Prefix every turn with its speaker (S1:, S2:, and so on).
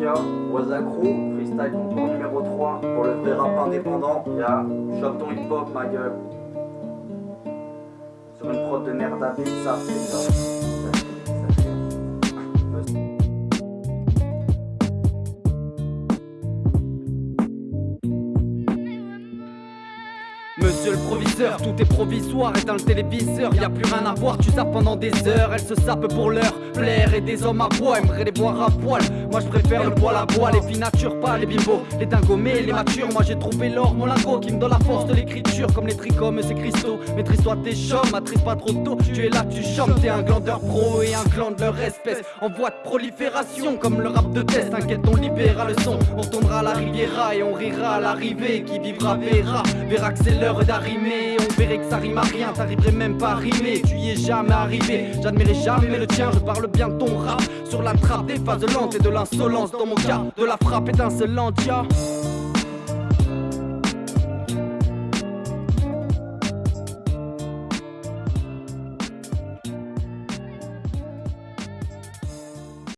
S1: Freestyle Crew, Freestyle concours numéro 3 pour le vrai rap indépendant. Y'a Chope ton hip hop, ma gueule. Sur une prod de Nerda ça c'est ça.
S2: Monsieur le proviseur, tout est provisoire, éteins le téléviseur, y a plus rien à voir, tu sapes pendant des heures, elle se sape pour l'heure, plaire et des hommes à bois, aimerait les boire à poil, moi je préfère le poil à bois, les filles nature, pas les bimbos, les dingomés, les matures, moi j'ai trouvé l'or, mon lingot qui me donne la force de l'écriture, comme les trichomes, ces cristaux, maîtrise-toi tes chums, maîtrise pas trop tôt, tu es là, tu chantes, t'es un glandeur pro et un clan de leur espèce, en voie de prolifération, comme le rap de test, t'inquiète on libérera le son, on tombera à la riviera et on rira à l'arrivée, qui vivra verra, verra que c'est l'heure On verrait que ça rime à rien, t'arriverais même pas à rimer. Tu y es jamais arrivé, j'admirais jamais le tien. Je parle bien de ton rap. Sur la trappe des phases lentes et de l'insolence. Dans mon cas, de la frappe étincelante, ya